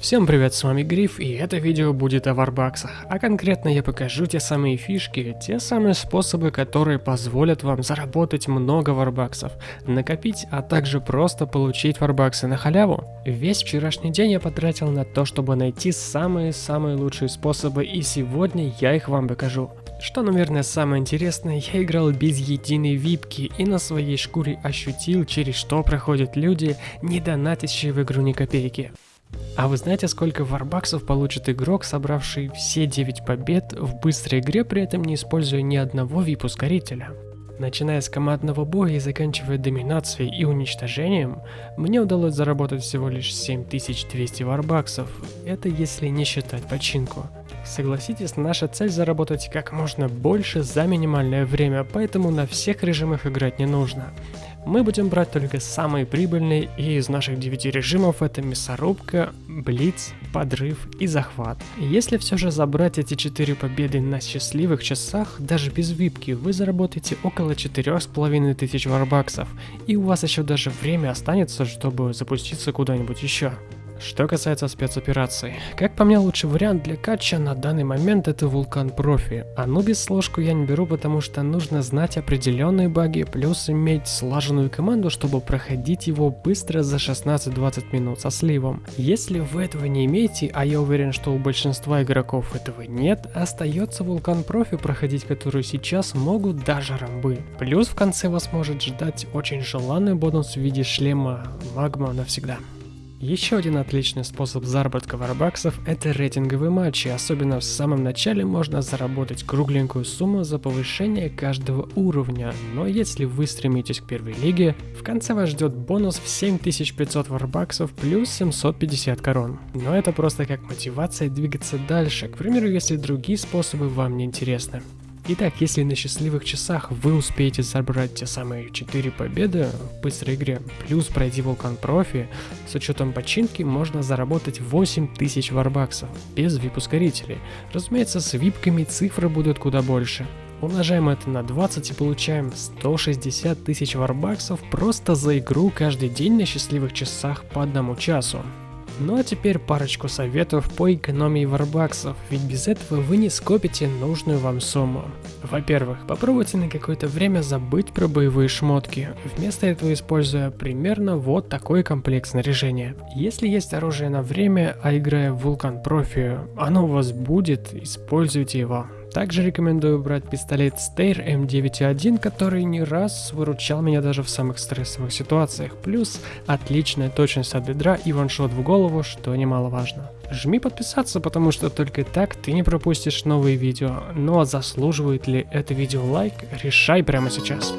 Всем привет, с вами Гриф, и это видео будет о варбаксах. А конкретно я покажу те самые фишки, те самые способы, которые позволят вам заработать много варбаксов, накопить, а также просто получить варбаксы на халяву. Весь вчерашний день я потратил на то, чтобы найти самые-самые лучшие способы, и сегодня я их вам покажу. Что, наверное, самое интересное, я играл без единой випки и на своей шкуре ощутил, через что проходят люди, не донатящие в игру ни копейки. А вы знаете, сколько варбаксов получит игрок, собравший все 9 побед в быстрой игре, при этом не используя ни одного VIP-ускорителя? Начиная с командного боя и заканчивая доминацией и уничтожением, мне удалось заработать всего лишь 7200 варбаксов, это если не считать починку. Согласитесь, наша цель заработать как можно больше за минимальное время, поэтому на всех режимах играть не нужно мы будем брать только самые прибыльные, и из наших 9 режимов это мясорубка, блиц, подрыв и захват. Если все же забрать эти 4 победы на счастливых часах, даже без випки, вы заработаете около 4500 варбаксов, и у вас еще даже время останется, чтобы запуститься куда-нибудь еще. Что касается спецопераций, как по мне лучший вариант для кача на данный момент это Вулкан Профи. Анубис сложку я не беру, потому что нужно знать определенные баги, плюс иметь слаженную команду, чтобы проходить его быстро за 16-20 минут со сливом. Если вы этого не имеете, а я уверен, что у большинства игроков этого нет, остается Вулкан Профи проходить, который сейчас могут даже рамбы. Плюс в конце вас может ждать очень желанный бонус в виде шлема Магма навсегда. Еще один отличный способ заработка варбаксов – это рейтинговые матчи, особенно в самом начале можно заработать кругленькую сумму за повышение каждого уровня, но если вы стремитесь к первой лиге, в конце вас ждет бонус в 7500 варбаксов плюс 750 корон. Но это просто как мотивация двигаться дальше, к примеру, если другие способы вам не интересны. Итак, если на счастливых часах вы успеете забрать те самые 4 победы в быстрой игре, плюс пройти вулкан профи, с учетом починки можно заработать 8000 варбаксов, без вип-ускорителей. Разумеется, с випками цифры будут куда больше. Умножаем это на 20 и получаем 160 тысяч варбаксов просто за игру каждый день на счастливых часах по одному часу. Ну а теперь парочку советов по экономии варбаксов, ведь без этого вы не скопите нужную вам сумму. Во-первых, попробуйте на какое-то время забыть про боевые шмотки, вместо этого используя примерно вот такой комплект снаряжения. Если есть оружие на время, а играя в Vulcan Profi, оно у вас будет, используйте его. Также рекомендую брать пистолет Steyr M9.1, который не раз выручал меня даже в самых стрессовых ситуациях. Плюс отличная точность от бедра и ваншот в голову, что немаловажно. Жми подписаться, потому что только так ты не пропустишь новые видео. Ну а заслуживает ли это видео лайк, решай прямо сейчас.